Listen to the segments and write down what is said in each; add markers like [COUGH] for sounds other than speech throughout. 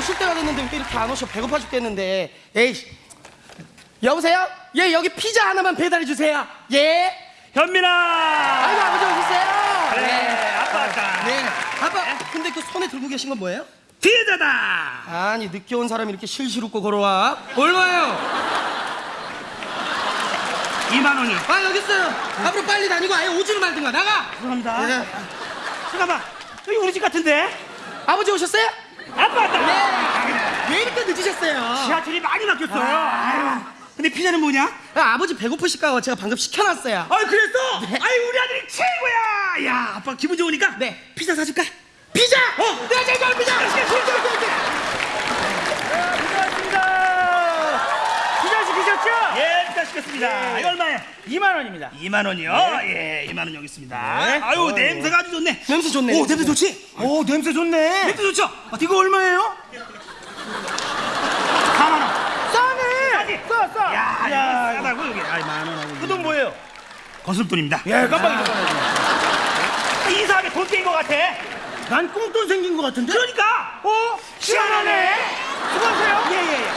오실 때가 됐는데 왜 이렇게 안 오셔? 배고파 죽겠는데. 에이. 여보세요? 예, 여기 피자 하나만 배달해 주세요. 예. 현민아. 아이고 아버지 오셨어요? 그래, 아빠 왔다. 네. 아빠, 근데 그 손에 들고 계신 건 뭐예요? 피해자다. 아니 늦게 온 사람이 이렇게 실실 웃고 걸어와? 얼마예요? 2만 원이요. 아 여기 있어요. 앞으로 빨리 다니고 아예 오지를 말든가 나가. 죄송합니다. 예. 잠깐만. 여기 우리 집 같은데? 아버지 오셨어요? 아빠 왔다. 네. 왜 이렇게 늦으셨어요? 지하철이 많이 막혔어요. 아. 아유. 근데 피자는 뭐냐? 아, 아버지 배고프실까 봐 제가 방금 시켜놨어요. 아이 그랬어? 아이 우리 아들이 최고야. 야 아빠 기분 좋으니까 네. 피자 사줄까? 피자! 어, 내가 제일 좋아하는 피자! 피자 시키셨죠? 예, 피자 시켰습니다. 이거 얼마예요? 2만 원입니다. 2만 원이요. 예, 2만 원 여기 있습니다. 아유 냄새가 아주 좋네. 냄새 좋네. 오 냄새 좋지? 오 냄새 좋네. 냄새 좋죠? 아, 이거 얼마예요? 4만 원. 싸네. 싸 싸. 야, 야, 싸다고 여기. 아이 만 원하고. 그돈 뭐예요? 거슴돈입니다. 예, 깜빡이 깜빡이. 이상하게 돈 떼인 것 같아. 난 꽁돈 생긴 것 같은데? 그러니까. 어? 시원하네. 수고하세요. 예 예 예.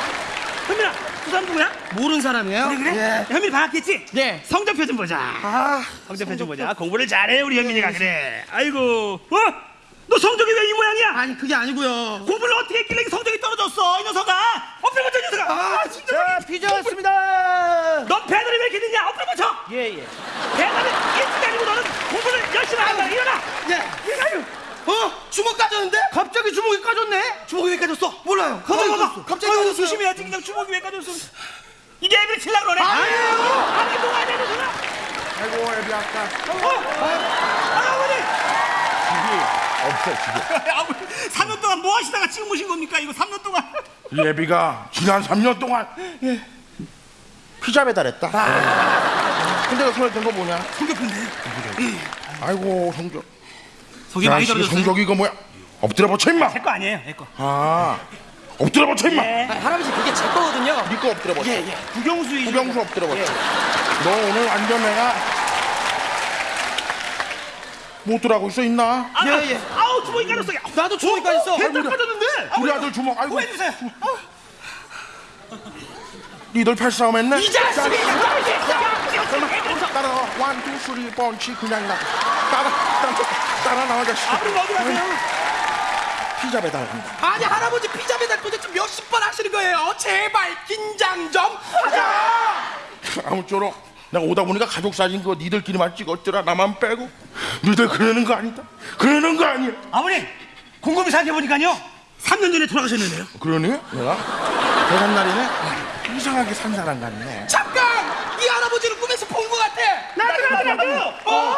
현민아, 그 사람 누구야? 모르는 사람이에요? 그래 그래. 예. 현민이 반갑겠지? 네. 성적표 좀 보자. 아, 성적표 좀 보자. 공부를 잘해 우리 현민이가 그래. 아이고. 어? 너 성적이 왜 이 모양이야? 아니 그게 아니고요. 공부를 어떻게 했길래 이 성적이 떨어졌어 이 녀석아. 엎드려 버쳐 이 녀석아. 아 진짜. 자, 피자 왔습니다. 넌 배달이 왜 이렇게 늦냐? 엎드려 버쳐. 예, 예. 배달은 일찍 아니고 너는 공부를 열심히 한다. 일어나. 예. 일어나요. 어? 주먹 까졌는데? 갑자기 주먹이 까졌네. 주먹이 왜 까졌어? 몰라요. 갑자기 까졌어. 갑자기 아유, 까졌어요. 조심해야지 그냥 주먹이 왜 까졌어. 이게 애들 칠라 그러네. 아니에요. 아니 뭐가 되는 소나? 아이고 애비 아까 어? [LAUGHS] 아버지. 없어 집에 아버지 3년 동안 뭐 하시다가 지금 오신 겁니까? 이거 3년 동안. 이 애비가 지난 3년 동안 피자 배달했다 근데 그 손에 든 거 뭐냐 성적표인데. 아이고 성적 속이 많이 자식이 떨어졌어요. 성적이 이거 뭐야 엎드려 버쳐 임마 제 거 아니에요, 내 거. 아 엎드려 버쳐 임마 예. 아, 할아버지 그게 제 거거든요. 니거 엎드려 버쳐 예, 예. 구경수 이 구경수 엎드려 버쳐 너 오늘 완전 내가 못 들어가고 있어 있나 아, 예, 예. 아우 주먹이 까졌어. 나도 주먹이 까졌어. 배탈 빠졌는데. 우리 아들 주먹 아이고 구해주세요. 니들 팔싸움 했네 이 자식이! 따라 원투 쓰리 펀치 그냥 나 따라 따라 따라 나와 자식 아버님 어디 가세요? 피자 배달합니다. 아니 할아버지 피자 배달 도대체 몇십 번 하시는 거예요? 어, 제발 긴장 좀 하자. [LAUGHS] 아무쪼록 내가 오다 보니까 가족 사진 그거 니들끼리만 찍었더라 나만 빼고 니들 그러는 거 아니다. 그러는 거 아니야. 아버님 곰곰이 생각해 보니까요. 3년 전에 돌아가셨는데요. 그러네 내가 대산 날이네. 이상하게 산 사람 같네. 잠깐 이 할아버지를 꿈에서 본 것 같아. 나도 나도 나도. 어?